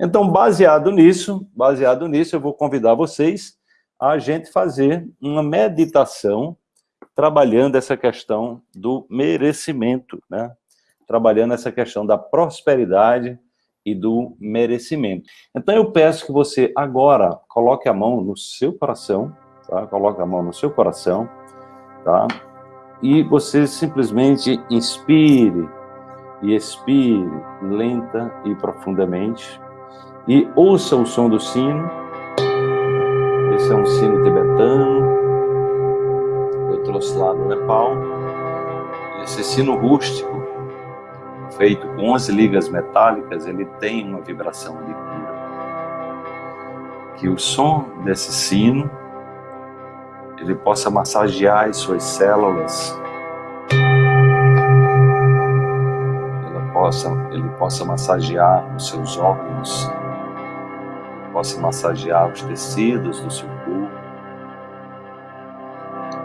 Então, baseado nisso, baseado nisso, eu vou convidar vocês a gente fazer uma meditação trabalhando essa questão do merecimento, né? Trabalhando essa questão da prosperidade e do merecimento. Então eu peço que você agora coloque a mão no seu coração, tá? Coloque a mão no seu coração, tá? E você simplesmente inspire e expire lenta e profundamente e ouça o som do sino. Esse é um sino tibetano. Eu trouxe lá do Nepal. Esse sino rústico, feito com 11 ligas metálicas, ele tem uma vibração de cura. Que o som desse sino, ele possa massagear as suas células, ele possa, ele possa massagear os seus órgãos, possa massagear os tecidos do seu corpo,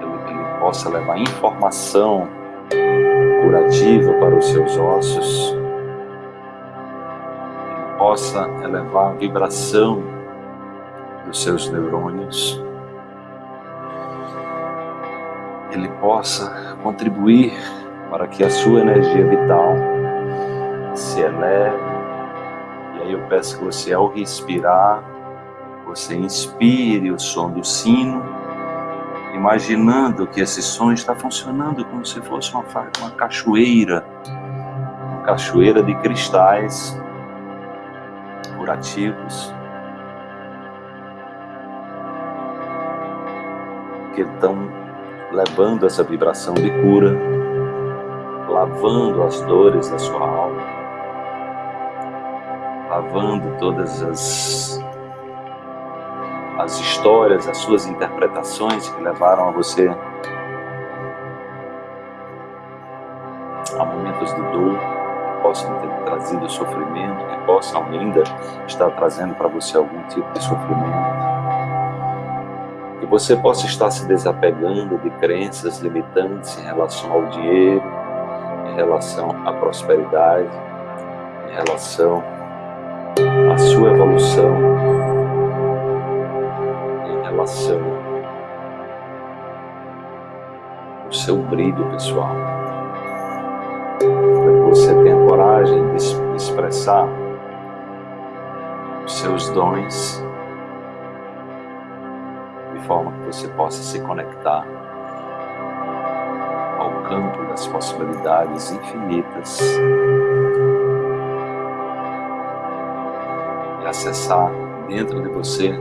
ele, ele possa levar informação curativa para os seus ossos, ele possa elevar a vibração dos seus neurônios, ele possa contribuir para que a sua energia vital se eleve e eu peço que você, ao respirar, você inspire o som do sino, imaginando que esse som está funcionando como se fosse uma, uma cachoeira, uma cachoeira de cristais curativos, que estão levando essa vibração de cura, lavando as dores da sua alma lavando todas as, as histórias, as suas interpretações que levaram a você a momentos de dor, que possam ter trazido sofrimento, que possam ainda estar trazendo para você algum tipo de sofrimento. Que você possa estar se desapegando de crenças limitantes em relação ao dinheiro, em relação à prosperidade, em relação sua evolução em relação ao seu brilho pessoal. Para que você tenha coragem de expressar os seus dons de forma que você possa se conectar ao campo das possibilidades infinitas acessar dentro de você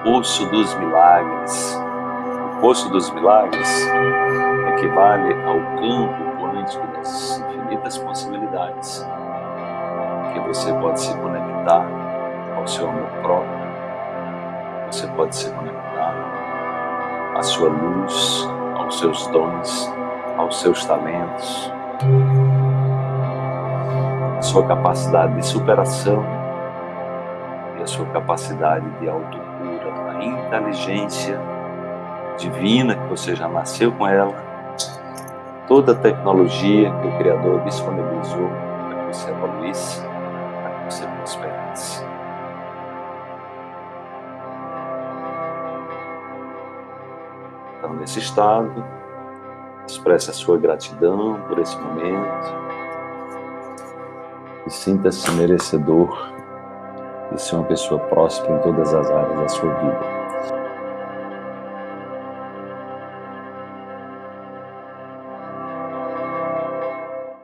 o Poço dos Milagres. O Poço dos Milagres equivale ao campo quântico das infinitas possibilidades que você pode se conectar ao seu amor próprio, você pode se conectar à sua luz, aos seus dons, aos seus talentos, sua capacidade de superação e a sua capacidade de autocura, a inteligência divina que você já nasceu com ela, toda a tecnologia que o Criador disponibilizou para que você evoluísse, para que você prosperasse. Então, nesse estado, expresse a sua gratidão por esse momento, e sinta-se merecedor de ser uma pessoa próspera em todas as áreas da sua vida.